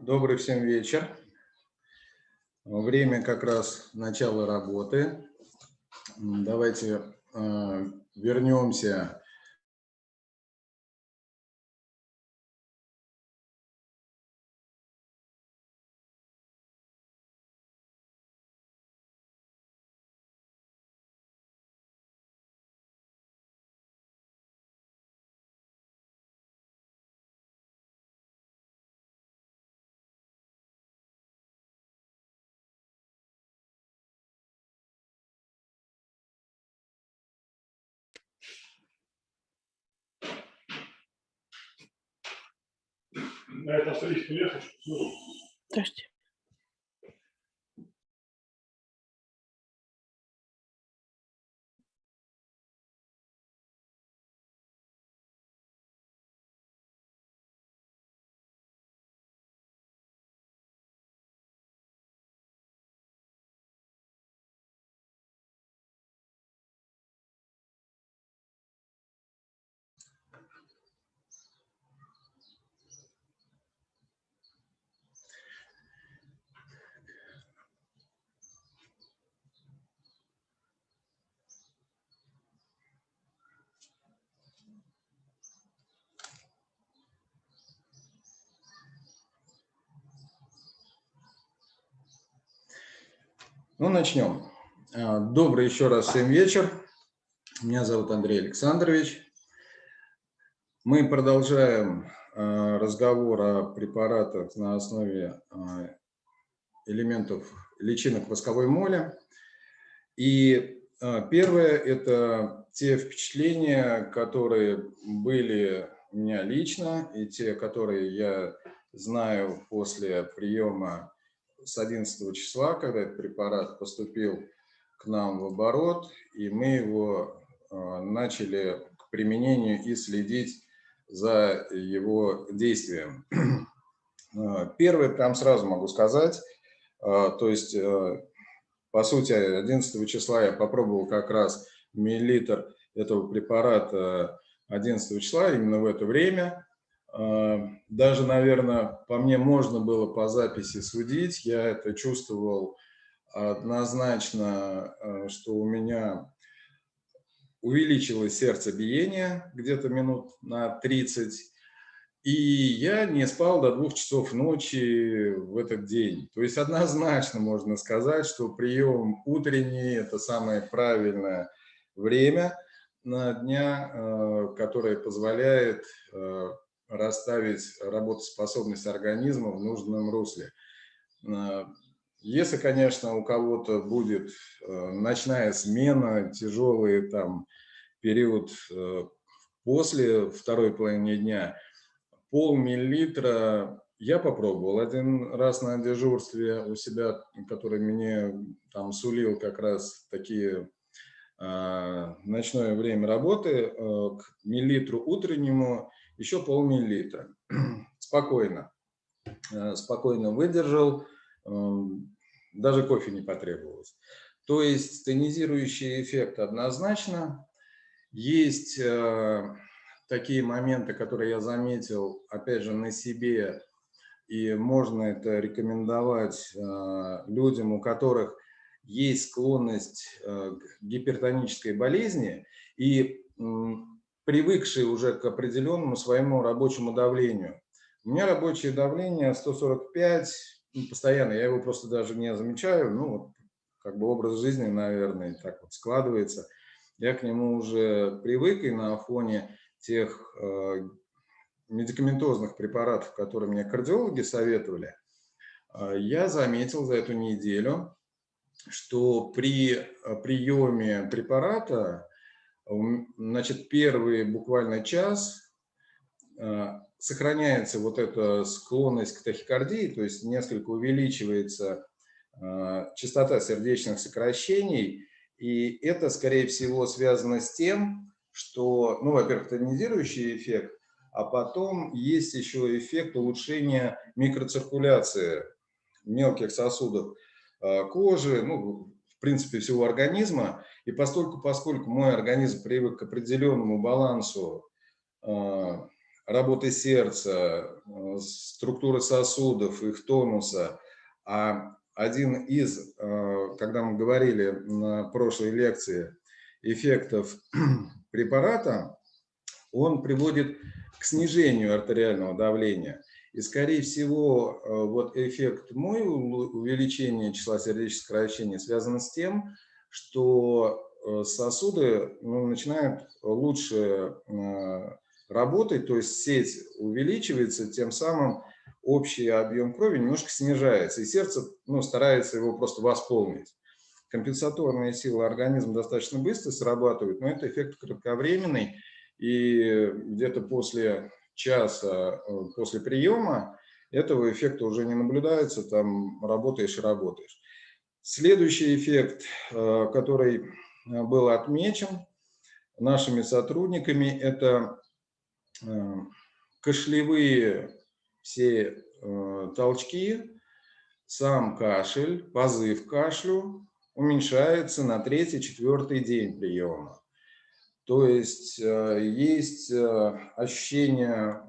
Добрый всем вечер. Время как раз начала работы. Давайте э, вернемся на этом столичном лесу. Здравствуйте. Ну, начнем. А, добрый еще раз всем вечер. Меня зовут Андрей Александрович. Мы продолжаем а, разговор о препаратах на основе а, элементов личинок восковой моли. И первое – это те впечатления, которые были у меня лично, и те, которые я знаю после приема с 11 числа, когда этот препарат поступил к нам в оборот, и мы его а, начали к применению и следить за его действием. А, первое, прям сразу могу сказать, а, то есть, по сути, 11 числа я попробовал как раз миллилитр этого препарата 11 числа, именно в это время, даже, наверное, по мне можно было по записи судить. Я это чувствовал однозначно, а, что у меня увеличилось сердцебиение где-то минут на 30. И я не спал до двух часов ночи в этот день. То есть однозначно можно сказать, что прием утренний – это самое правильное время на дня, а, которое позволяет расставить работоспособность организма в нужном русле. Э, если, конечно, у кого-то будет э, ночная смена, тяжелый там период э, после второй половины дня, полмиллилитра я попробовал один раз на дежурстве у себя, который мне там сулил как раз такие ночное время работы, к миллилитру утреннему еще полмиллилитра. Спокойно. Э, спокойно выдержал, эм, даже кофе не потребовалось. То есть тонизирующий эффект однозначно. Есть э, такие моменты, которые я заметил, опять же, на себе, и можно это рекомендовать э, людям, у которых есть склонность к гипертонической болезни, и привыкшие уже к определенному своему рабочему давлению. У меня рабочее давление 145, ну, постоянно, я его просто даже не замечаю, ну, как бы образ жизни, наверное, так вот складывается. Я к нему уже привык, и на фоне тех э, медикаментозных препаратов, которые мне кардиологи советовали, э, я заметил за эту неделю, что при э, приеме препарата Значит, первый буквально час а, сохраняется вот эта склонность к тахикардии, то есть несколько увеличивается а, частота сердечных сокращений, и это, скорее всего, связано с тем, что, ну, во-первых, тонизирующий эффект, а потом есть еще эффект улучшения микроциркуляции мелких сосудов а, кожи, ну, в принципе, всего организма. И поскольку, поскольку мой организм привык к определенному балансу э, работы сердца, э, структуры сосудов, их тонуса. А один из, когда мы говорили на прошлой лекции, эффектов препарата, он приводит к снижению артериального давления. И, скорее всего, вот эффект мой увеличения числа сердечных сокращений связан с тем, что Э, сосуды ну, начинают лучше э, работать, то есть сеть увеличивается, тем самым общий объем крови немножко снижается, и сердце ну, старается его просто восполнить. Компенсаторные силы организма достаточно быстро срабатывают, но это эффект кратковременный, и где-то после часа э, после приема этого эффекта уже не наблюдается, там работаешь и работаешь. Следующий эффект, который Э, был отмечен нашими сотрудниками. Это э, кашлевые все э, толчки, сам кашель, позыв кашлю уменьшается на третий-четвертый день приема. То есть есть ощущение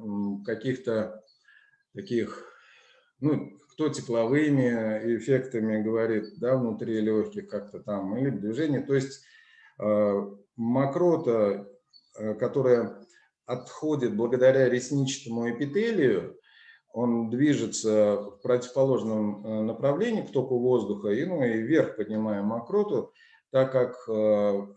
каких-то таких, ну, кто тепловыми эффектами говорит, да, внутри легких как-то там, или движение. То есть Э, мокрота, э, которая отходит благодаря ресничному эпителию, он движется в противоположном э, направлении к току воздуха и, ну, и вверх поднимаем мокроту, так как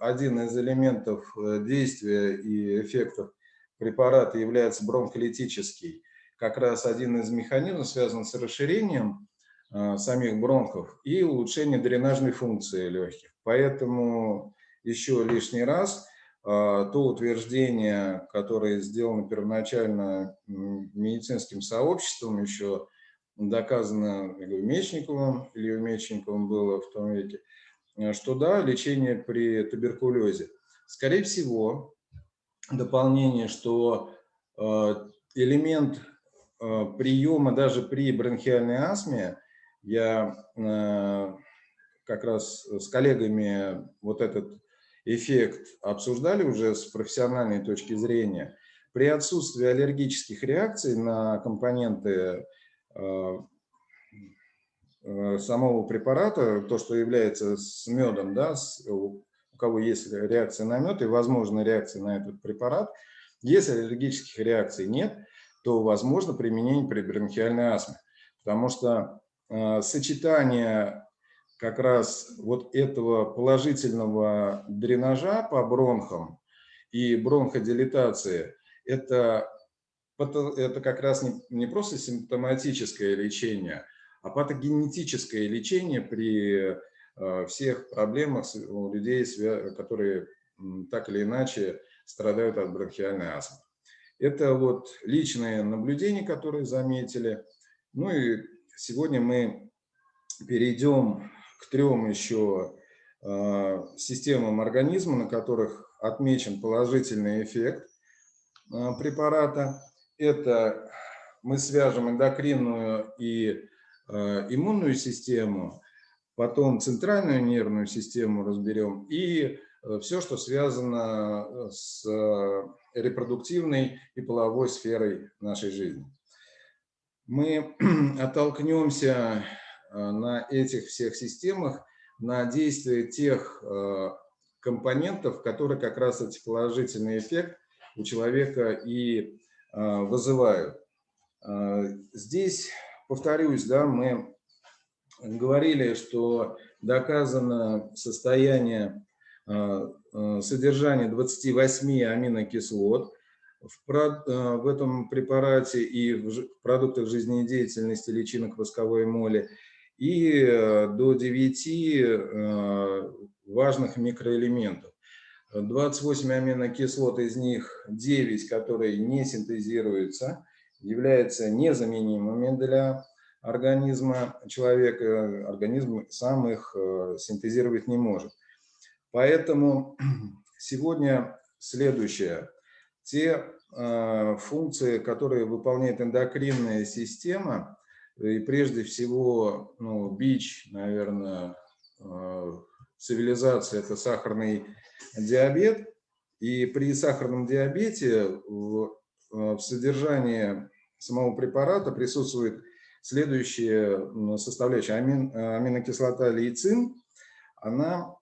один из элементов действия и эффектов препарата является бронхолитический. Как раз один из механизмов связан с расширением самих бронхов и улучшением дренажной функции легких. Поэтому еще лишний раз то утверждение, которое сделано первоначально медицинским сообществом, еще доказано Мечниковым, Ильей Мечниковым было в том веке, э, что да, лечение при туберкулезе. Скорее всего, дополнение, что э, элемент э, приема даже при бронхиальной астме, я как раз с коллегами вот этот эффект обсуждали уже с профессиональной точки зрения, при отсутствии аллергических реакций на компоненты э, э, самого препарата, то, что является с медом, да, у кого есть реакция на мед и возможна реакция на этот препарат, если аллергических реакций нет, то возможно применение при бронхиальной астме. Потому что э, сочетание как раз вот этого положительного дренажа по бронхам и бронходилатации, это, это как раз не, не просто симптоматическое лечение, а патогенетическое лечение при э, всех проблемах у людей, которые так или иначе страдают от бронхиальной астмы. Это вот личные наблюдения, которые заметили. Ну и сегодня мы перейдем к трем еще а, системам организма, на которых отмечен положительный эффект а, препарата. Это мы свяжем эндокринную и иммунную систему, потом центральную нервную систему разберем и все, что связано с репродуктивной и половой сферой нашей жизни. Мы оттолкнемся Э, на этих всех системах, на действие тех э, компонентов, которые как раз эти положительный эффект у человека и э, вызывают. Здесь, повторюсь, да, мы говорили, что доказано состояние содержания 28 аминокислот в, этом препарате и в продуктах жизнедеятельности личинок восковой моли и до 9 э, важных микроэлементов. 28 аминокислот, из них 9, которые не синтезируются, являются незаменимыми для организма человека. Организм сам их э, синтезировать не может. Поэтому сегодня следующее. Те функции, которые выполняет эндокринная система, и прежде всего, ну, бич, наверное, э, цивилизации – это сахарный диабет. И при сахарном диабете в, э, в содержании самого препарата присутствует следующая составляющая. Амин, аминокислота лейцин, она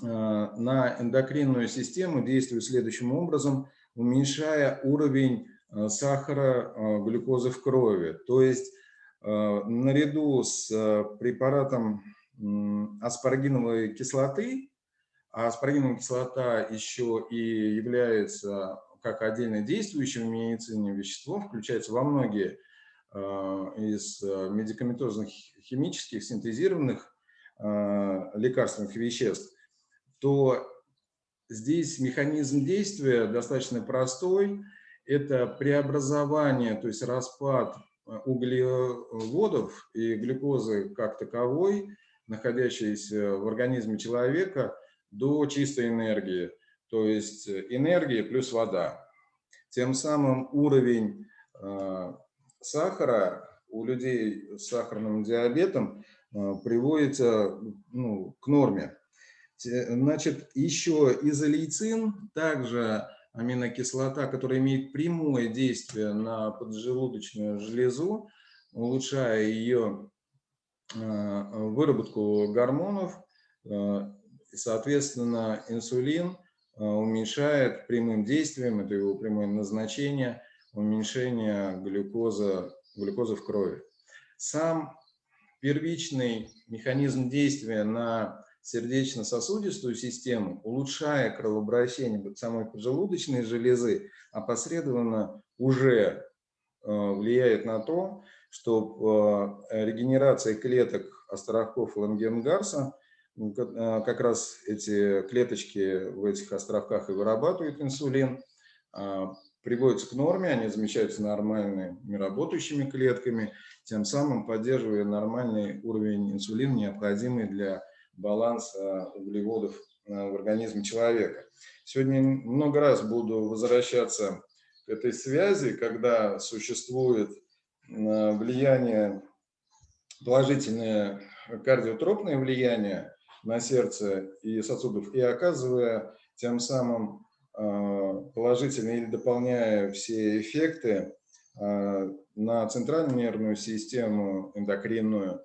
на эндокринную систему действует следующим образом, уменьшая уровень сахара, глюкозы в крови. То есть наряду с препаратом аспаргиновой кислоты, а аспаргиновая кислота еще и является как отдельно действующим в медицине веществом, включается во многие из медикаментозных химических синтезированных лекарственных веществ, то здесь механизм действия достаточно простой. Это преобразование, то есть распад углеводов и глюкозы как таковой, находящейся в организме человека, до чистой энергии, то есть энергия плюс вода. Тем самым уровень а, сахара у людей с сахарным диабетом а, приводится ну, к норме. Значит, еще изолейцин, также аминокислота, которая имеет прямое действие на поджелудочную железу, улучшая ее выработку гормонов, соответственно, инсулин уменьшает прямым действием, это его прямое назначение, уменьшение глюкозы, глюкозы в крови. Сам первичный механизм действия на сердечно-сосудистую систему, улучшая кровообращение самой поджелудочной железы, опосредованно уже э, влияет на то, что э, регенерация клеток островков Лангенгарса, как раз эти клеточки в этих островках и вырабатывают инсулин, приводятся к норме, они замещаются нормальными работающими клетками, тем самым поддерживая нормальный уровень инсулина, необходимый для баланса углеводов э, в организме человека. Сегодня много раз буду возвращаться к этой связи, когда существует влияние, положительное кардиотропное влияние на сердце и сосудов, и оказывая тем самым э, положительные или дополняя все эффекты на центральную нервную систему, эндокринную.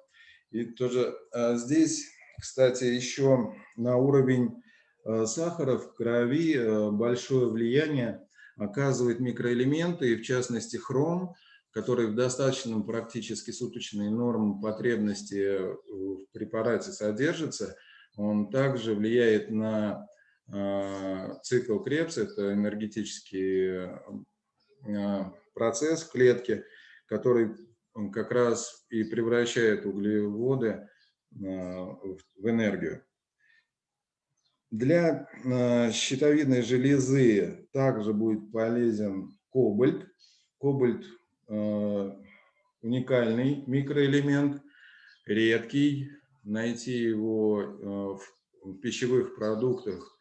И тоже здесь кстати, еще на уровень э, сахара в крови э, большое влияние оказывает микроэлементы, и в частности хром, который в достаточном практически суточной норм потребности в препарате содержится, он также влияет на э, цикл Крепса, это энергетический процесс в клетке, который как раз и превращает углеводы в энергию. Для щитовидной железы также будет полезен кобальт. Кобальт уникальный микроэлемент, редкий. Найти его э, в пищевых продуктах,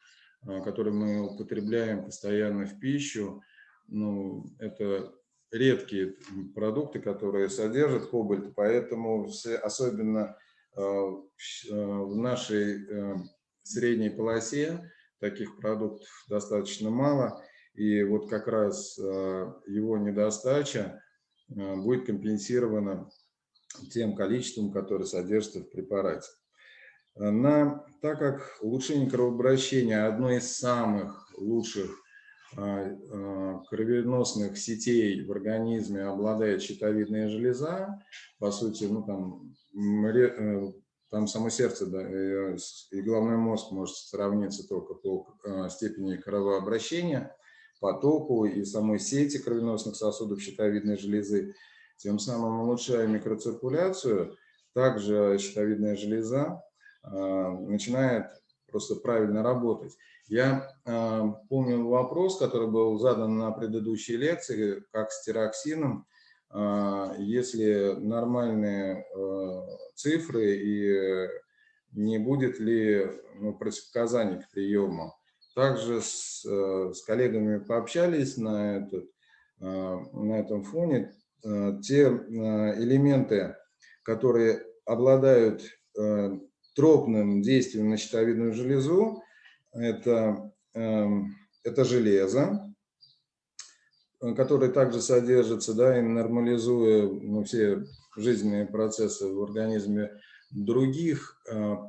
которые мы употребляем постоянно в пищу, ну, это редкие продукты, которые содержат кобальт, поэтому особенно в нашей средней полосе таких продуктов достаточно мало, и вот как раз э, его недостача э, будет компенсирована тем количеством, которое содержится в препарате. На, так как улучшение кровообращения – одно из самых лучших э, кровеносных сетей в организме обладает щитовидная железа, по сути, ну, там, там само сердце да, и, и головной мозг может сравниться только по э, степени кровообращения, потоку и самой сети кровеносных сосудов щитовидной железы, тем самым улучшая микроциркуляцию, также щитовидная железа э, начинает просто правильно работать. Я э, помню вопрос, который был задан на предыдущей лекции, как с тироксином, а, если нормальные э, цифры и не будет ли ну, противопоказаний к приему. Также с, э, с коллегами пообщались на, этот, э, на этом фоне. Те элементы, которые обладают тропным действием на щитовидную железу, это, это железо, который также содержится, да, и нормализуя ну, все жизненные процессы в организме других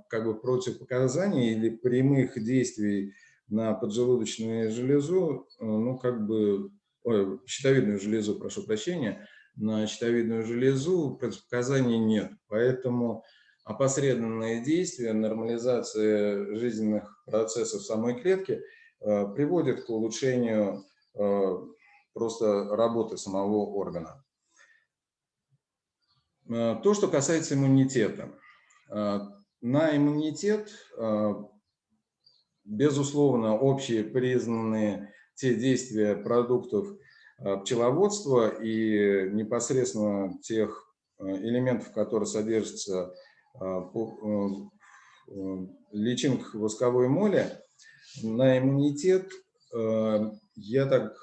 как бы противопоказаний или прямых действий на поджелудочную железу, ну, как бы, ой, щитовидную железу, прошу прощения, на щитовидную железу противопоказаний нет. Поэтому опосредованные действия, нормализация жизненных процессов самой клетки э, приводит к улучшению э, просто работы самого органа. Э, то, что касается иммунитета. На иммунитет, безусловно, общие признанные те действия продуктов пчеловодства и непосредственно тех элементов, которые содержатся э, э, личинок восковой моли на иммунитет э, я так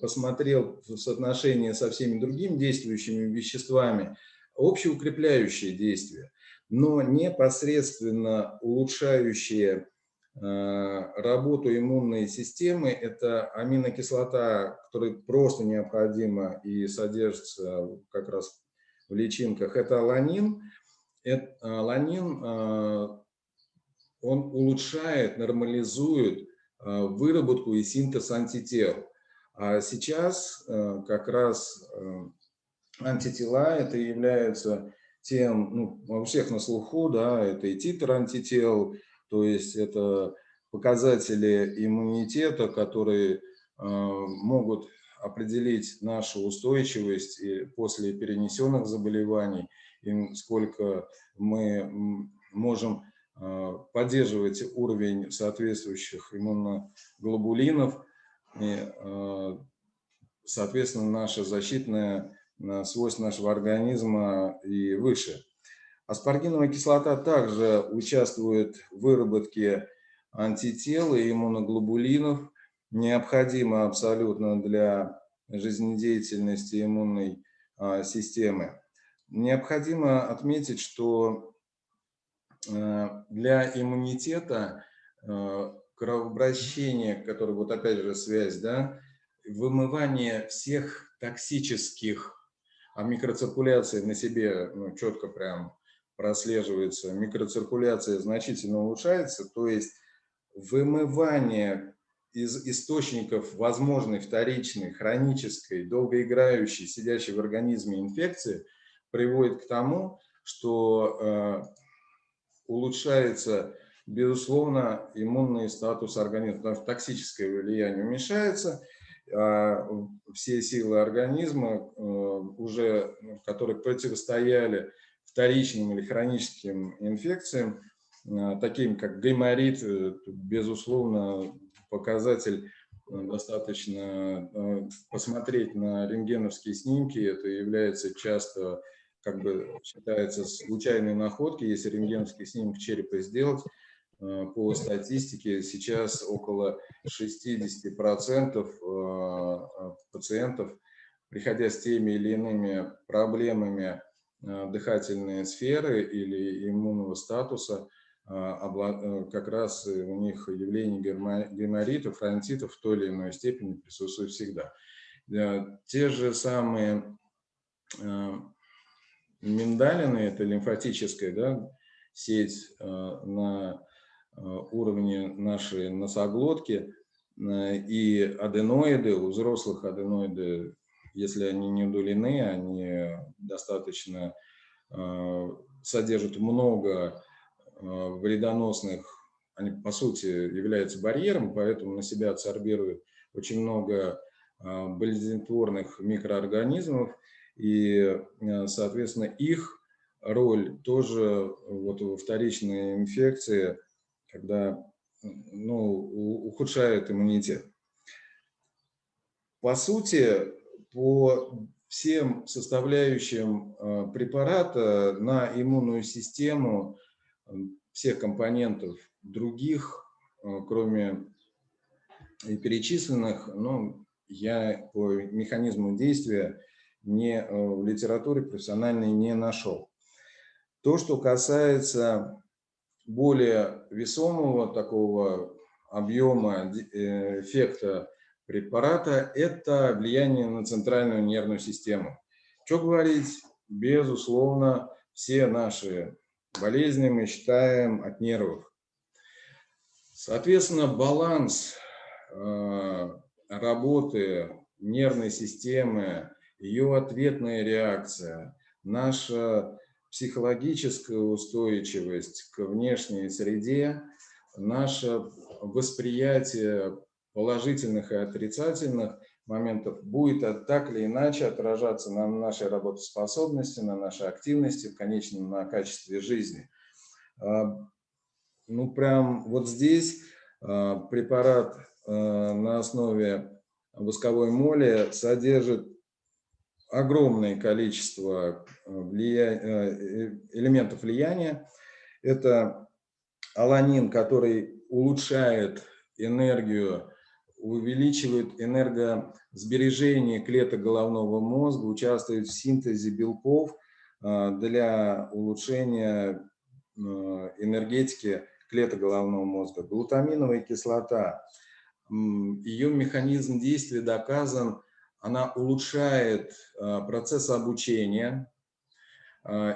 посмотрел в соотношении со всеми другими действующими веществами, общеукрепляющие действия, но непосредственно улучшающие работу иммунной системы, это аминокислота, которая просто необходима и содержится как раз в личинках, это аланин – это, ланин, а, он улучшает, нормализует выработку и синтез антител. А сейчас как раз антитела это являются тем, ну, у всех на слуху, да, это и титр антител, то есть это показатели иммунитета, которые могут определить нашу устойчивость после перенесенных заболеваний и сколько мы можем а, поддерживать уровень соответствующих иммуноглобулинов, и, а, соответственно, наша защитная свойства нашего организма и выше. Аспаргиновая кислота также участвует в выработке антител и иммуноглобулинов, необходимо абсолютно для жизнедеятельности иммунной системы. Необходимо отметить, что э, для иммунитета э, кровообращение, которое вот опять же связь, да, вымывание всех токсических, а микроциркуляция на себе ну, четко прям прослеживается, микроциркуляция значительно улучшается, то есть вымывание из источников возможной вторичной, хронической, долгоиграющей, сидящей в организме инфекции – приводит к тому, что э, улучшается, безусловно, иммунный статус организма, потому что токсическое влияние уменьшается, а все силы организма, э, уже, которые противостояли вторичным или хроническим инфекциям, э, таким как гайморит, безусловно, показатель достаточно посмотреть на рентгеновские снимки, это является часто как бы считается случайной находкой, если рентгеновский снимок черепа сделать, э, по статистике сейчас около 60% э, пациентов, приходя с теми или иными проблемами э, дыхательной сферы или иммунного статуса, как раз у них явление геморритов, фронтитов в той или иной степени присутствует всегда. Те же самые миндалины, это лимфатическая да, сеть э, на э, уровне нашей носоглотки, э, и аденоиды, у взрослых аденоиды, если они не удалены, они достаточно содержат много вредоносных, они по сути являются барьером, поэтому на себя абсорбируют очень много болезнетворных микроорганизмов, и, э, соответственно, их роль тоже вот во вторичной инфекции, когда ну, ухудшает иммунитет. По сути, по всем составляющим э, препарата на иммунную систему э, всех компонентов других, кроме перечисленных, ну, я по механизму действия не, э, в литературе профессиональной не нашел. То, что касается более весомого такого объема э, эффекта препарата – это влияние на центральную нервную систему. Что говорить? Безусловно, все наши болезни мы считаем от нервов. Соответственно, баланс э, работы нервной системы, ее ответная реакция, наша психологическая устойчивость к внешней среде, наше восприятие положительных и отрицательных моментов будет так или иначе отражаться на нашей работоспособности, на нашей активности, в конечном на качестве жизни. А, ну, прям вот здесь а, препарат а, на основе восковой моли содержит огромное количество влия... элементов влияния. Это аланин, который улучшает энергию увеличивает энергосбережение клеток головного мозга, участвует в синтезе белков а, для улучшения а, энергетики клеток головного мозга. Глутаминовая кислота, ее механизм действия доказан, она улучшает а, процесс обучения.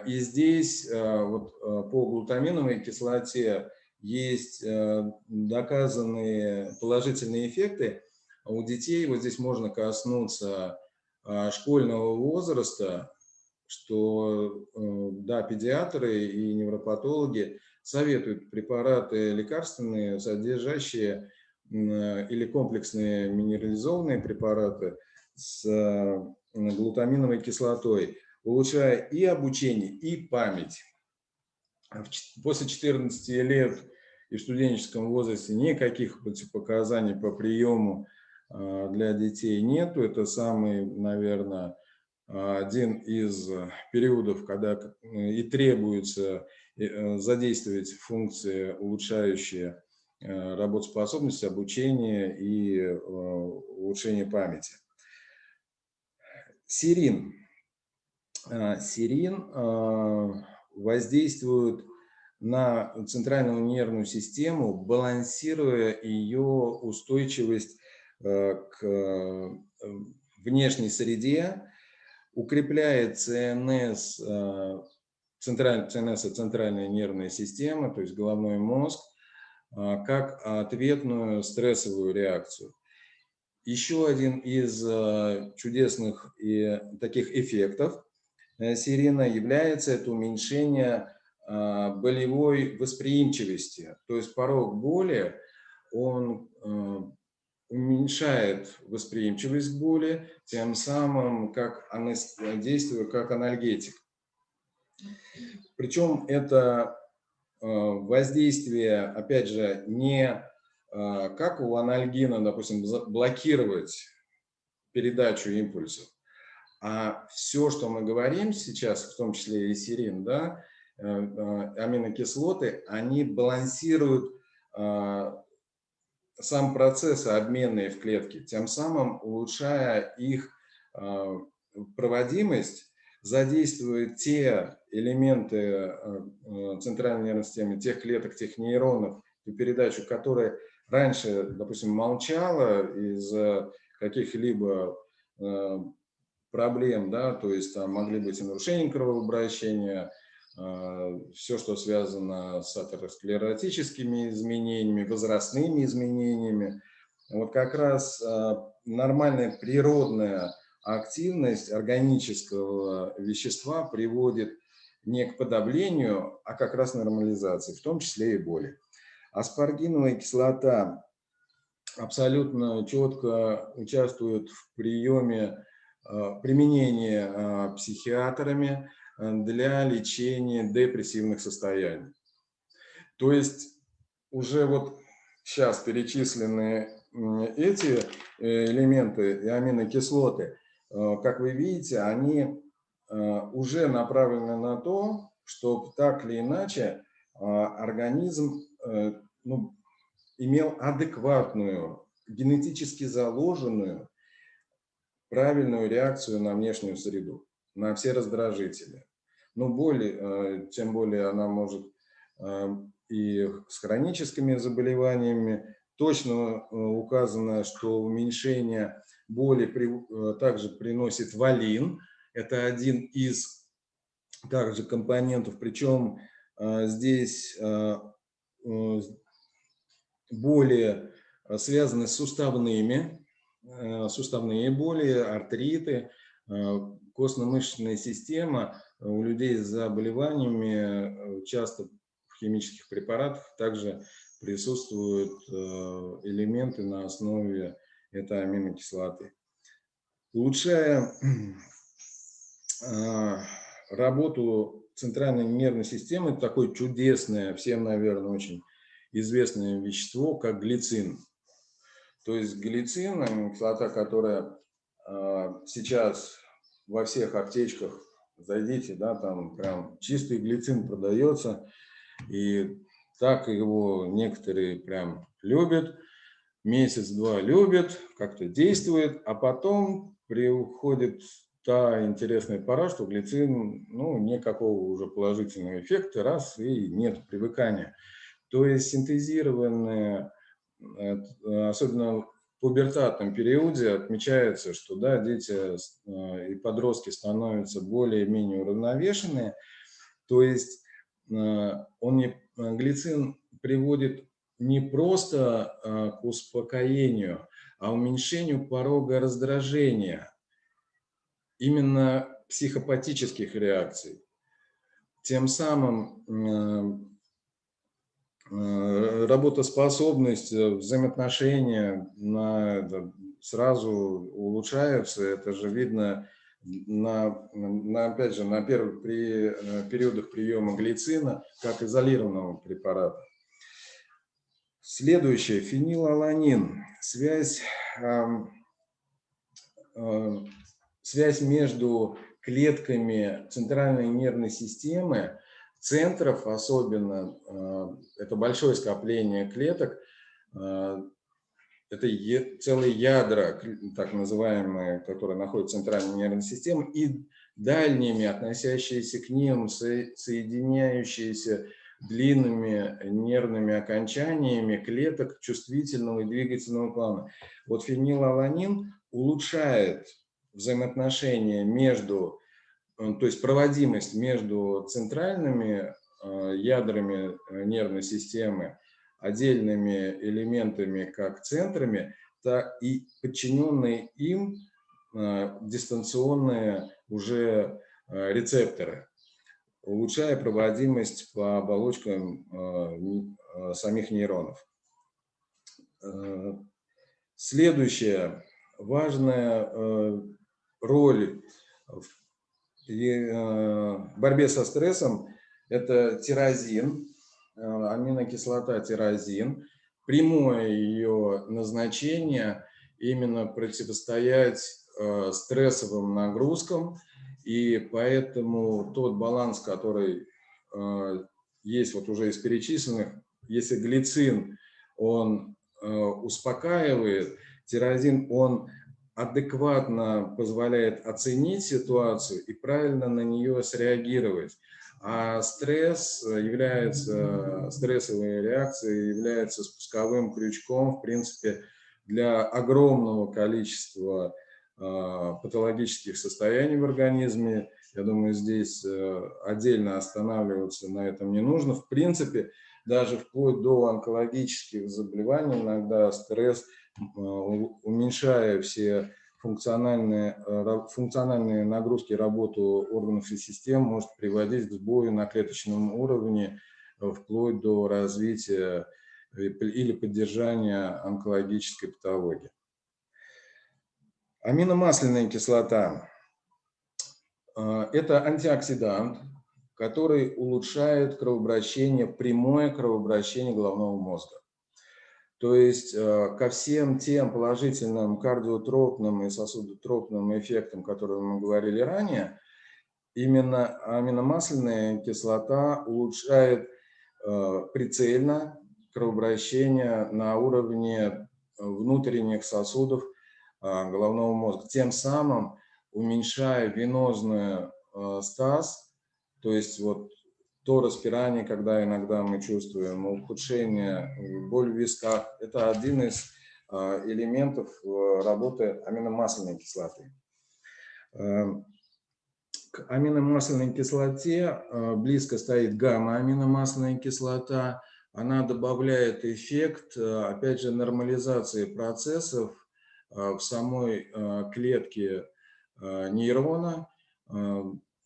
И здесь вот, по глутаминовой кислоте есть э, доказанные положительные эффекты у детей. Вот здесь можно коснуться а, школьного возраста, что э, да, педиатры и невропатологи советуют препараты лекарственные, содержащие или комплексные минерализованные препараты с э, глутаминовой кислотой, улучшая и обучение, и память. После 14 лет и в студенческом возрасте никаких противопоказаний по приему а, для детей нету. Это самый, наверное, один из периодов, когда и требуется э, задействовать функции, улучшающие э, работоспособность, обучение и э, улучшение памяти. Сирин. А, сирин а, воздействует на центральную нервную систему, балансируя ее устойчивость э, к э, внешней среде, укрепляет ЦНС, э, централь, ЦНС – центральная нервная система, то есть головной мозг, как ответную стрессовую реакцию. Еще один из чудесных и таких эффектов сирена является это уменьшение болевой восприимчивости. То есть порог боли, он а, уменьшает восприимчивость боли, тем самым как действуя как анальгетик. Причем это а, воздействие, опять же, не как у анальгина, допустим, блокировать передачу импульсов, а все, что мы говорим сейчас, в том числе и серин, да, Э, э, аминокислоты, они балансируют э, сам процесс обменные в клетке, тем самым улучшая их проводимость, задействует те элементы центральной нервной системы, тех клеток, тех нейронов, передачу, которые раньше, допустим, молчала из-за каких-либо проблем, да, то есть там могли быть и нарушения кровообращения, все, что связано с атеросклеротическими изменениями, возрастными изменениями. Вот как раз а, нормальная природная активность органического вещества приводит не к подавлению, а как раз нормализации, в том числе и боли. Аспаргиновая кислота абсолютно четко участвует в приеме, а, применении психиатрами, для лечения депрессивных состояний. То есть уже вот сейчас перечисленные эти э, элементы и аминокислоты, э, как вы видите, они уже направлены на то, чтобы так или иначе организм ну, имел адекватную, генетически заложенную правильную реакцию на внешнюю среду на все раздражители. Но боль, э, тем более она может э, и с хроническими заболеваниями точно указано, что уменьшение боли при, также приносит валин. Это один из также компонентов, причем здесь боли связаны с суставными, суставные боли, артриты, костно-мышечная система у людей с заболеваниями часто в химических препаратах также присутствуют элементы на основе этой аминокислоты. Улучшая работу центральной нервной системы, такое чудесное, всем, наверное, очень известное вещество, как глицин. То есть глицин, кислота, которая сейчас во всех аптечках, зайдите, да, там прям чистый глицин продается, и так его некоторые прям любят, месяц-два любят, как-то действует, а потом приходит та интересная пора, что глицин, ну, никакого уже положительного эффекта, раз, и нет привыкания. То есть синтезированные, э, особенно в пубертатном периоде, отмечается, что да, дети э, и подростки становятся более-менее уравновешенные. То есть э, он не, глицин приводит не просто к успокоению, а уменьшению порога раздражения – именно психопатических реакций. Тем самым э, э, работоспособность, э, взаимоотношения на, сразу улучшаются. Это же видно на, на, опять же, на первых при, периодах приема глицина как изолированного препарата. Следующее, фенилаланин. Связь связь между клетками центральной нервной системы, центров особенно, э, это большое скопление клеток, э, это целые ядра, так называемые, которые находятся в центральной нервной системе, и дальними, относящиеся к ним, соединяющиеся длинными нервными окончаниями клеток чувствительного и двигательного плана. Вот фенилаланин улучшает взаимоотношения между, то есть проводимость между центральными э, ядрами э, нервной системы, отдельными элементами, как центрами, так и подчиненные им дистанционные уже рецепторы, улучшая проводимость по оболочкам самих нейронов. Следующее важное роль в э, борьбе со стрессом – это тирозин, э, аминокислота тирозин. Прямое ее назначение – именно противостоять э, стрессовым нагрузкам, и поэтому тот баланс, который есть вот уже из перечисленных, если глицин, он успокаивает, тирозин, он адекватно позволяет оценить ситуацию и правильно на нее среагировать. А стресс является, стрессовая реакция является спусковым крючком, в принципе, для огромного количества а, патологических состояний в организме. Я думаю, здесь э, отдельно останавливаться на этом не нужно. В принципе, даже вплоть до онкологических заболеваний иногда стресс – Э, уменьшая все функциональные, э, функциональные нагрузки работу органов и систем, может приводить к сбою на клеточном уровне, э, вплоть до развития или поддержания онкологической патологии. Аминомасляная кислота – это антиоксидант, который улучшает кровообращение, прямое кровообращение головного мозга. То есть э, ко всем тем положительным кардиотропным и сосудотропным эффектам, которые мы говорили ранее, именно аминомасляная кислота улучшает э, прицельно кровообращение на уровне внутренних сосудов э, головного мозга, тем самым уменьшая венозную стаз, то есть вот то распирание, когда иногда мы чувствуем, ухудшение, боль в висках. Это один из элементов работы аминомасляной кислоты. К аминомасляной кислоте близко стоит гамма-аминомасляная кислота. Она добавляет эффект, опять же, нормализации процессов в самой клетке нейрона,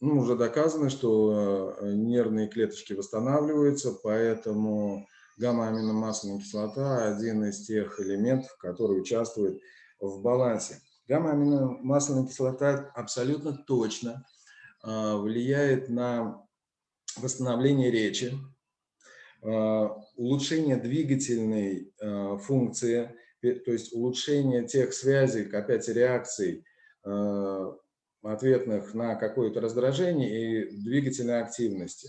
ну, уже доказано, что э, нервные клеточки восстанавливаются, поэтому гамма-аминомасляная кислота – один из тех элементов, который участвует в балансе. Гамма-аминомасляная кислота абсолютно точно э, влияет на восстановление речи, э, улучшение двигательной функции, то есть улучшение тех связей, опять реакций ответных на какое-то раздражение и двигательной активности.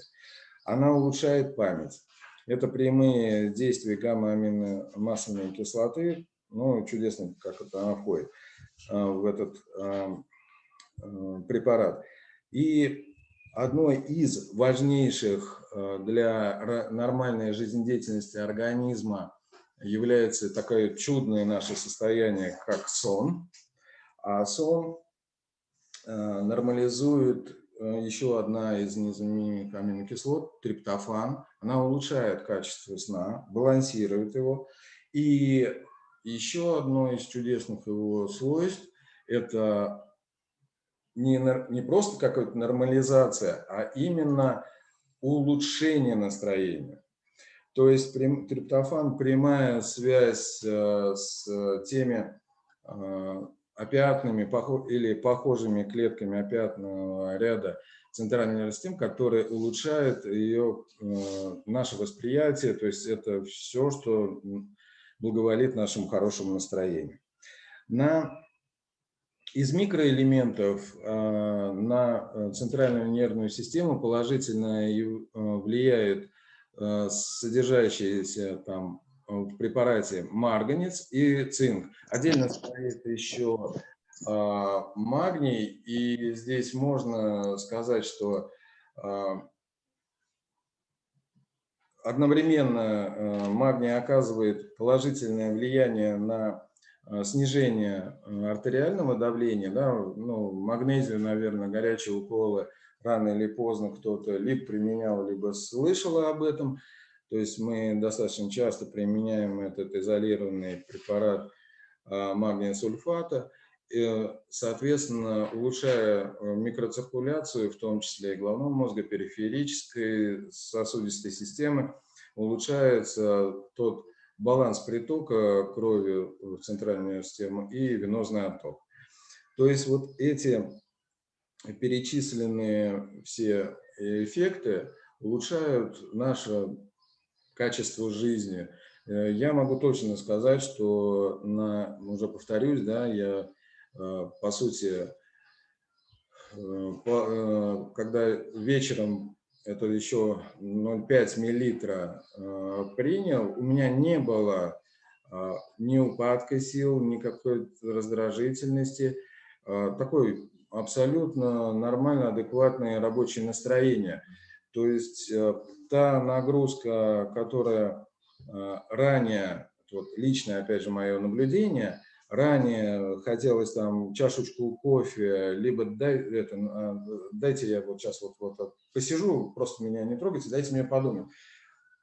Она улучшает память. Это прямые действия гамма-аминомасляной кислоты. Ну, чудесно, как это она входит а, в этот а, а, препарат. И одной из важнейших для нормальной жизнедеятельности организма является такое чудное наше состояние, как сон. А сон нормализует э, еще одна из незаменимых аминокислот, триптофан. Она улучшает качество сна, балансирует его. И еще одно из чудесных его свойств – это не, не просто какая-то нормализация, а именно улучшение настроения. То есть триптофан – прямая связь э, с теми опиатными или похожими клетками опиатного ряда центральной нервной системы, которые улучшают ее, э, наше восприятие, то есть это все, что благоволит нашему хорошему настроению. На, из микроэлементов э, на центральную нервную систему положительно влияет э, содержащиеся там в препарате марганец и цинк. Отдельно стоит еще а, магний, и здесь можно сказать, что а, одновременно а, магний оказывает положительное влияние на снижение артериального давления, да, ну, магнезию, наверное, горячие уколы рано или поздно кто-то либо применял, либо слышал об этом. То есть мы достаточно часто применяем этот изолированный препарат а, магния сульфата, соответственно, улучшая э, микроциркуляцию, в том числе и головного мозга, периферической сосудистой системы, улучшается тот баланс притока крови в центральную систему и венозный отток. То есть вот эти перечисленные все эффекты улучшают наше качеству жизни. Э, я могу точно сказать, что, на, уже повторюсь, да, я, э, по сути, э, когда вечером это еще 0,5 миллилитра принял, у меня не было ни упадка сил, никакой раздражительности, такой абсолютно нормально, адекватное рабочее настроение. То есть та нагрузка, которая э, ранее, вот личное, опять же, мое наблюдение, ранее хотелось там чашечку кофе, либо дай, это, э, дайте я вот сейчас вот, вот посижу, просто меня не трогайте, дайте мне подумать.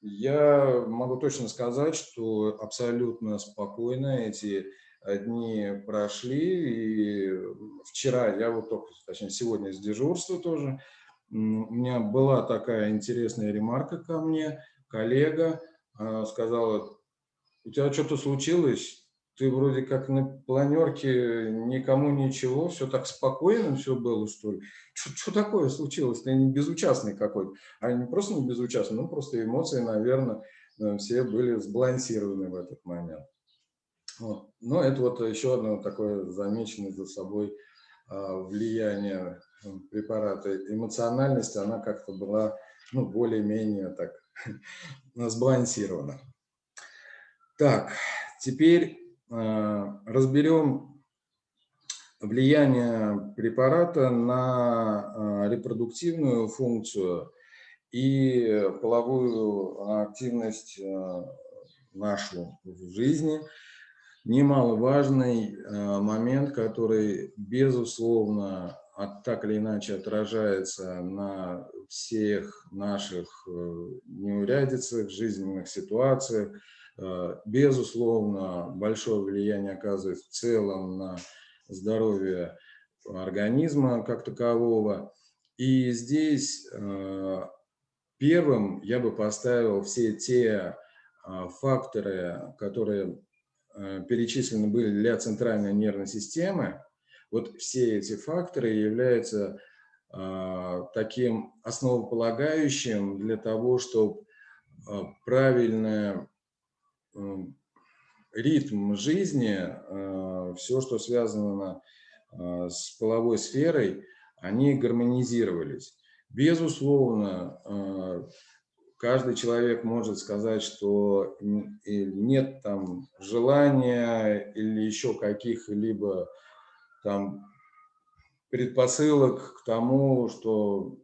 Я могу точно сказать, что абсолютно спокойно эти дни прошли, и вчера, я вот только, точнее, сегодня с дежурства тоже, у меня была такая интересная ремарка ко мне, коллега а, сказала, у тебя что-то случилось, ты вроде как на планерке никому ничего, все так спокойно все было, что ли? Что такое случилось? Ты не безучастный какой-то. А не просто не безучастный, ну просто эмоции, наверное, э, все были сбалансированы в этот момент. Вот. Но это вот еще одно такое замеченное за собой а, влияние препарата, эмоциональность, она как-то была ну, более-менее так сбалансирована. Так, теперь э, разберем влияние препарата на э, репродуктивную функцию и половую активность нашу в жизни. Немаловажный момент, который, безусловно, так или иначе отражается на всех наших неурядицах, жизненных ситуациях, Э, безусловно, большое влияние оказывает в целом на здоровье организма как такового. И здесь э, первым я бы поставил все те э, факторы, которые перечислены были для центральной нервной системы. Вот все эти факторы являются таким основополагающим для того, чтобы правильное ритм жизни, э, все, что связано с половой сферой, они гармонизировались. Безусловно, каждый человек может сказать, что нет там желания или еще каких-либо там предпосылок к тому, что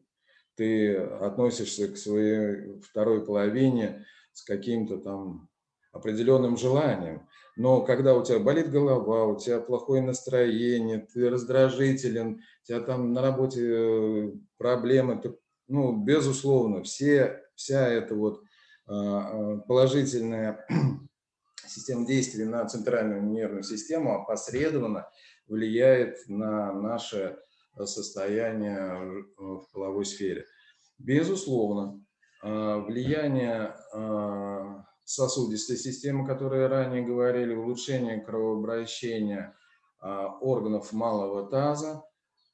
ты относишься к своей второй половине с каким-то там определенным желанием. Но когда у тебя болит голова, у тебя плохое настроение, ты раздражителен, у тебя там на работе э, проблемы, ты, ну, безусловно, все, вся эта вот а, а, положительная система действия на центральную нервную систему опосредованно влияет на наше состояние в половой сфере. Безусловно, а, влияние сосудистой системы, которые ранее говорили, улучшение кровообращения органов малого таза,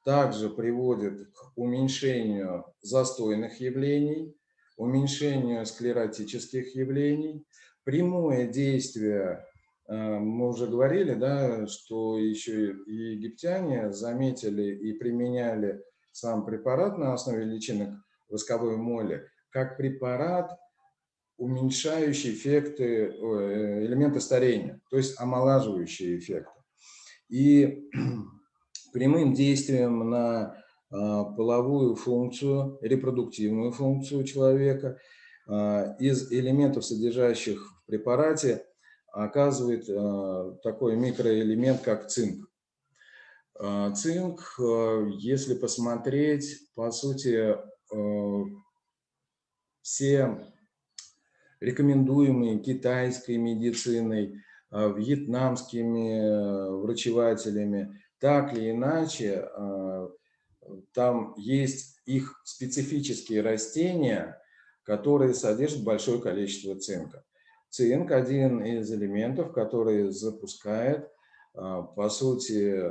также приводит к уменьшению застойных явлений, уменьшению склеротических явлений. Прямое действие, мы уже говорили, да, что еще и египтяне заметили и применяли сам препарат на основе личинок восковой моли как препарат уменьшающие эффекты, элементы старения, то есть омолаживающие эффекты. И прямым действием на а, половую функцию, репродуктивную функцию человека из элементов, содержащих в препарате, оказывает а, такой микроэлемент, как цинк. Цинк, если посмотреть, по сути, все рекомендуемые китайской медициной, вьетнамскими э, врачевателями, так или иначе, там есть их специфические растения, которые содержат большое количество цинка. Цинк – один из элементов, который запускает, а, по сути,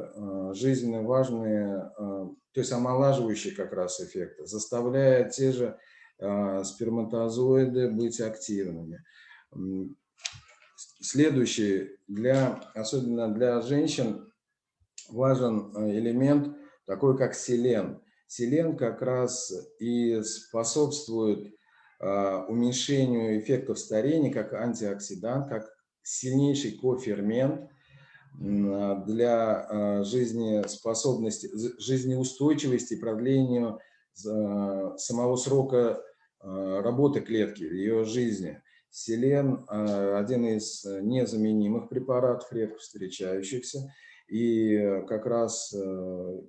жизненно важные, то есть омолаживающие как раз эффекты, заставляя те же а, сперматозоиды быть активными. Следующий, для, особенно для женщин, важен элемент такой, как селен. Селен как раз и способствует а, уменьшению эффектов старения как антиоксидант, как сильнейший кофермент для жизнеспособности, жизнеустойчивости, продлению самого срока а, работы клетки, ее жизни. Селен а, – один из незаменимых препаратов, редко встречающихся. И как раз э,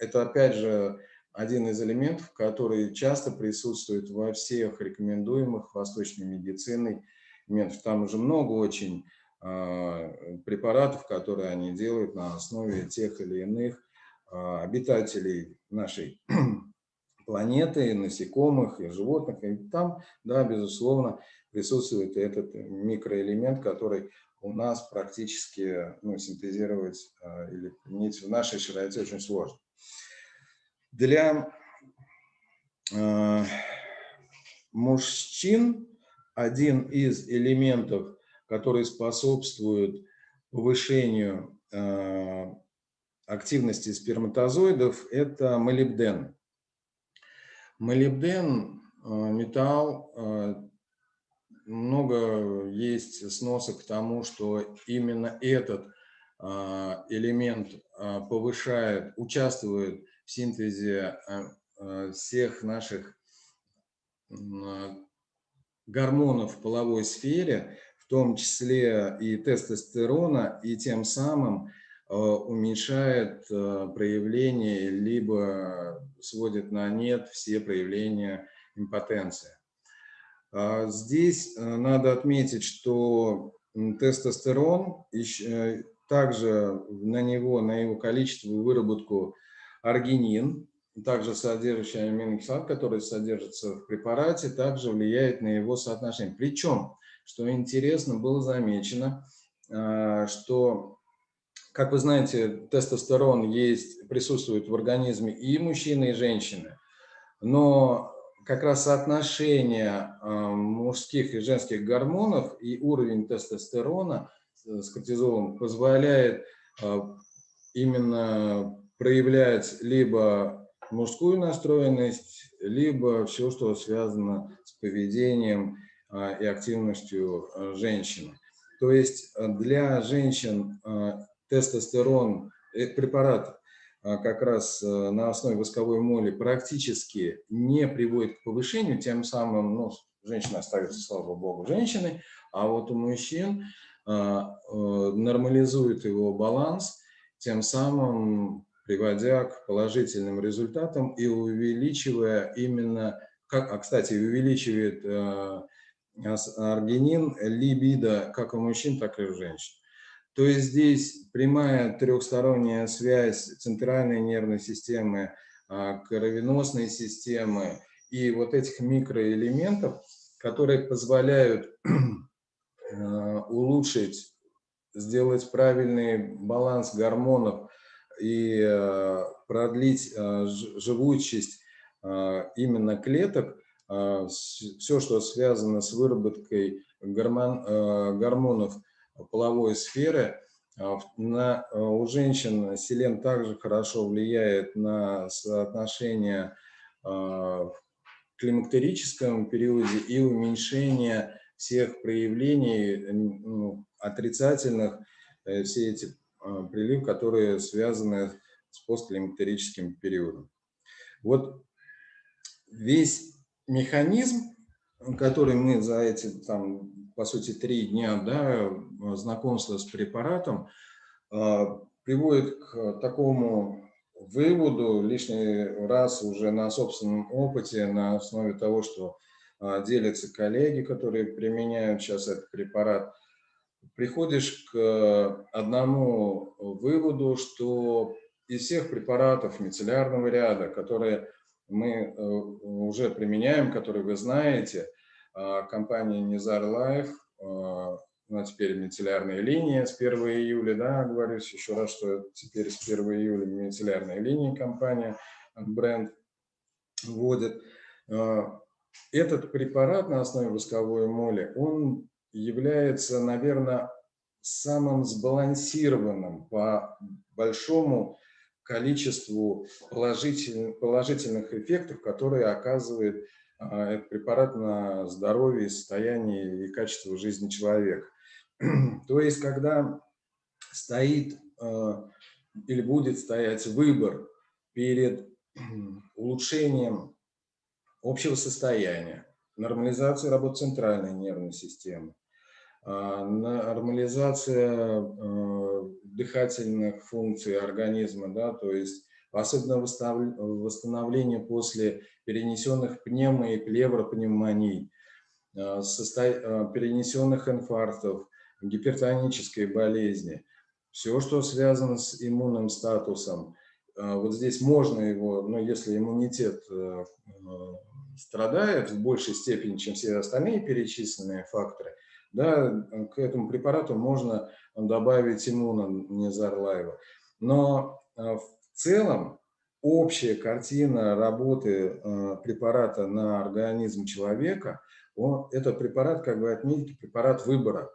это, опять же, один из элементов, который часто присутствует во всех рекомендуемых восточной медициной методах. Там уже много очень а, препаратов, которые они делают на основе тех или иных обитателей нашей планеты, насекомых, и животных. И там, да, безусловно, присутствует этот микроэлемент, который у нас практически ну, синтезировать а, или применить в нашей широте очень сложно. Для э, мужчин один из элементов, который способствует повышению э, активности сперматозоидов, это молибден. Молибден, э, металл, э, много есть сносок к тому, что именно этот э, элемент повышает, участвует синтезе всех наших гормонов в половой сфере, в том числе и тестостерона, и тем самым уменьшает проявление, либо сводит на нет все проявления импотенции. А здесь надо отметить, что тестостерон, э, также на него, на его количество выработку аргинин, также содержащий аминокислот, который содержится в препарате, также влияет на его соотношение. Причем, что интересно, было замечено, а, что, как вы знаете, тестостерон есть, присутствует в организме и мужчины, и женщины, но как раз соотношение а, мужских и женских гормонов и уровень тестостерона с кортизолом позволяет а, именно проявлять либо мужскую настроенность, либо все, что связано с поведением а, и активностью женщины. То есть для женщин тестостерон, э, препарат а, как раз на основе восковой моли практически не приводит к повышению, тем самым ну, женщина остается, слава богу, женщиной, а вот у мужчин а, э, нормализует его баланс, тем самым приводя к положительным результатам и увеличивая именно, как, а, кстати, увеличивает э, аргинин, либидо как у мужчин, так и у женщин. То есть здесь прямая трехсторонняя связь центральной нервной системы, а, кровеносной системы и вот этих микроэлементов, которые позволяют а, улучшить, сделать правильный баланс гормонов и а, продлить живучесть именно клеток, все, что связано с выработкой гормон, гормонов половой сферы. На, у женщин селен также хорошо влияет на соотношение в климактерическом периоде и уменьшение всех проявлений ну, отрицательных, э, все эти приливы, которые связаны с постклимактерическим периодом. Вот весь механизм, который мы за эти там по сути, три дня да, знакомства с препаратом, а, приводит к такому выводу лишний раз уже на собственном опыте, на основе того, что а, делятся коллеги, которые применяют сейчас этот препарат, приходишь к одному выводу, что из всех препаратов мицеллярного ряда, которые мы э, уже применяем, которые вы знаете, а, компания Nizar Life, ну, а теперь мицеллярная линия с 1 июля, да, говорю еще раз, что теперь с 1 июля мицеллярная линия компания, бренд вводит. Этот препарат на основе восковой моли, он является, наверное, самым сбалансированным по большому количеству положительных, положительных эффектов, которые оказывает а, этот препарат на здоровье, состояние и качество жизни человека. То есть, когда стоит а, или будет стоять выбор перед улучшением общего состояния, нормализацией работы центральной нервной системы, нормализация дыхательных функций организма, да, то есть особенно восстановление после перенесенных пневмо- и плевропневмоний, э, э, перенесенных инфарктов, гипертонической болезни. Все, что связано с иммунным статусом. Э, вот здесь можно его, но если иммунитет страдает в большей степени, чем все остальные перечисленные факторы, да, к этому препарату можно добавить иммунонезарлаева. Но в целом общая картина работы э, препарата на организм человека, он, это препарат, как вы отметите, препарат выбора,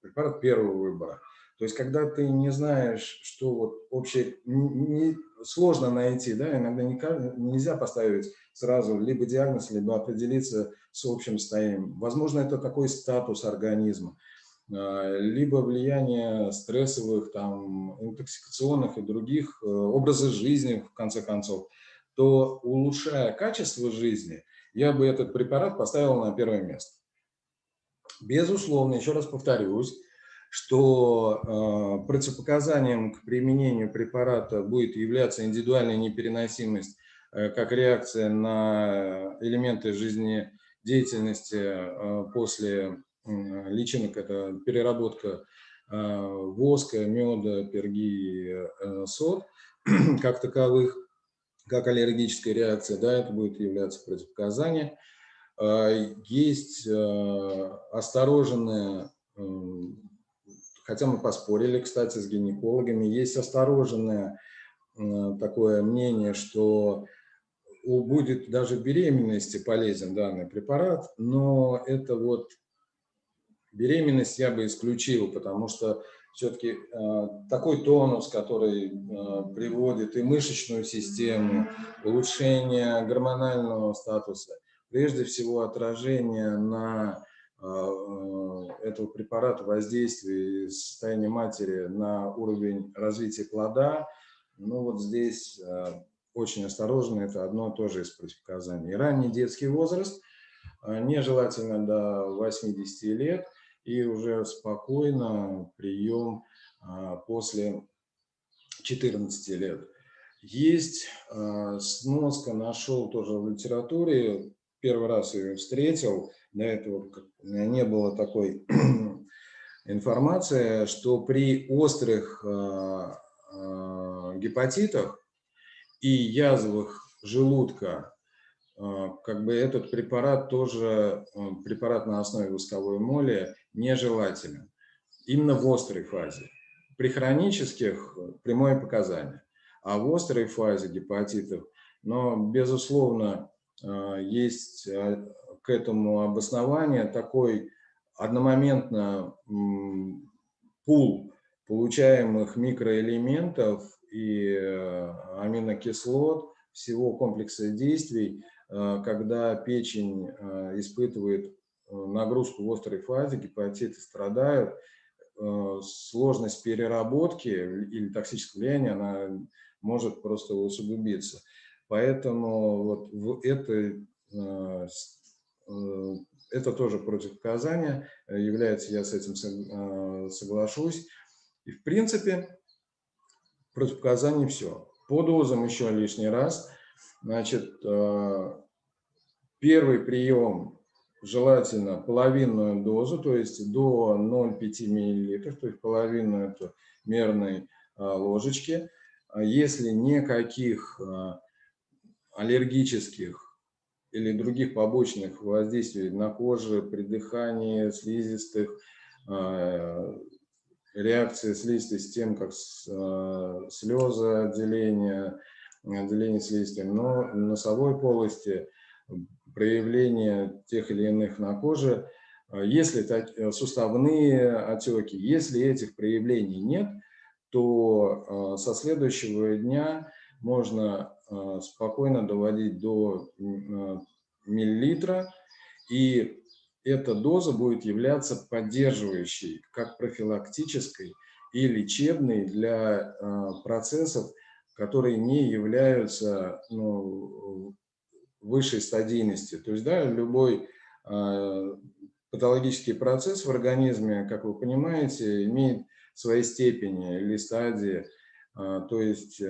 препарат первого выбора. То есть, когда ты не знаешь, что вот общее, не, сложно найти, да, иногда не, нельзя поставить сразу либо диагноз, либо определиться с общим состоянием. Возможно, это такой статус организма. А, либо влияние стрессовых, там, интоксикационных и других э, образов жизни, в конце концов, то улучшая качество жизни я бы этот препарат поставил на первое место. Безусловно, еще раз повторюсь, что э, противопоказанием к применению препарата будет являться индивидуальная непереносимость э, как реакция на элементы жизнедеятельности э, после личинок, это переработка воска, меда, перги, сод как таковых, как аллергическая реакция, да, это будет являться противопоказанием. Э, есть осторожное хотя мы поспорили, кстати, с гинекологами, есть осторожное такое мнение, что будет даже беременности полезен данный препарат, но это вот беременность я бы исключил, потому что все-таки э, такой тонус, который э, приводит и мышечную систему, улучшение гормонального статуса, прежде всего отражение на э, этого препарата воздействие состояния матери на уровень развития плода, ну вот здесь э, очень осторожно, это одно тоже из противопоказаний. Ранний детский возраст, э, нежелательно до 80 лет, и уже спокойно прием после 14 лет. Есть сноска, нашел тоже в литературе, первый раз ее встретил, до этого не было такой информации, что при острых а, а, гепатитах и язвах желудка а, как бы этот препарат тоже, препарат на основе восковой моли, нежелателен. Именно в острой фазе. При хронических прямое показание. А в острой фазе гепатитов, но, безусловно, есть к этому обоснование такой одномоментно пул получаемых микроэлементов и э, аминокислот, всего комплекса действий, э, когда печень э, испытывает нагрузку в острой фазе, гепатиты страдают, сложность переработки или токсическое влияние, она может просто усугубиться. Поэтому вот в этой это тоже противопоказание, э, является, я с этим э, соглашусь. И в принципе, противопоказаний все. По дозам еще лишний раз. Значит, первый прием желательно половинную дозу, то есть до 0,5 мл, то есть половину это мерной ложечки. Если никаких аллергических или других побочных воздействий на коже, при дыхании, слизистых, а, реакции слизистой системы, как а, слезы, отделение, отделение слизистой, но носовой полости проявление тех или иных на коже, а, если суставные отеки, если этих проявлений нет, то со следующего дня можно Э, спокойно доводить до э, миллилитра, и эта доза будет являться поддерживающей, как профилактической и лечебной для э, процессов, которые не являются ну, высшей стадийности. То есть да, любой патологический процесс в организме, как вы понимаете, имеет свои степени или стадии. То есть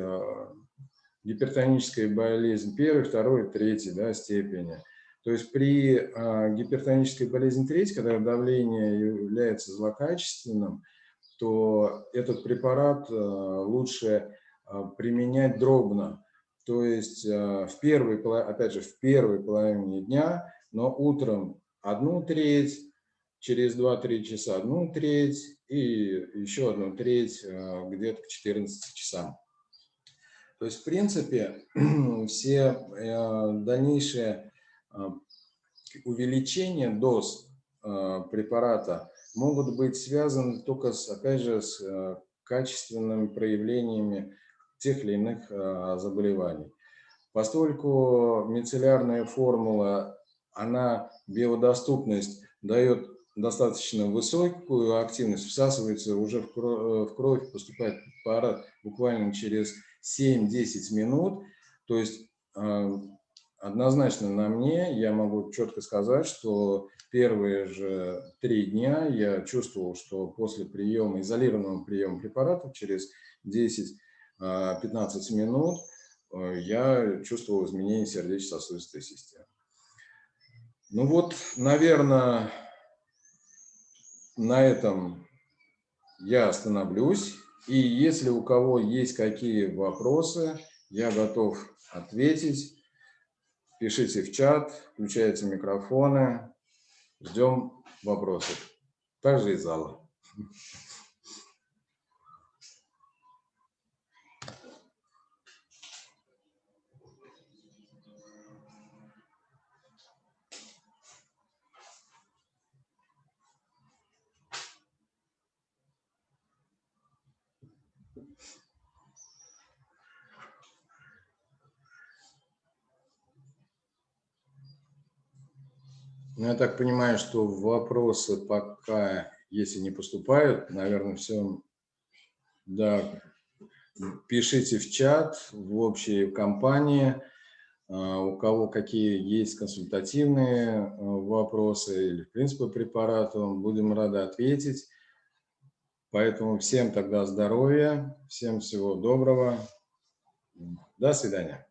гипертоническая болезнь первой, второй, третьей да, степени. То есть при э, гипертонической болезни третьей, когда давление является злокачественным, то этот препарат э, лучше э, применять дробно. То есть в первой, опять же, в первой половине дня, но утром одну треть, через 2-3 часа одну треть и еще одну треть где-то к 14 часам. То есть, в принципе, все э, дальнейшие э, увеличения доз э, препарата могут быть связаны только, с, опять же, с качественными проявлениями тех или иных заболеваний. Поскольку мицеллярная формула, она биодоступность дает достаточно высокую активность, всасывается уже в кровь, поступает препарат буквально через 7-10 минут, то есть а, однозначно на мне. Я могу четко сказать, что первые же три дня я чувствовал, что после приема, изолированного приема препаратов через 10-15 минут э, я чувствовал изменение сердечно-сосудистой системы. Ну вот, наверное, на этом я остановлюсь. И если у кого есть какие вопросы, я готов ответить. Пишите в чат, включайте микрофоны. Ждем вопросов. Также из зала. Ну, я так понимаю, что вопросы пока, если не поступают, наверное, все, да, пишите в чат, в общей компании, а, у кого какие есть консультативные а, вопросы или, в принципе, препараты, будем рады ответить. Поэтому всем тогда здоровья, всем всего доброго. До свидания.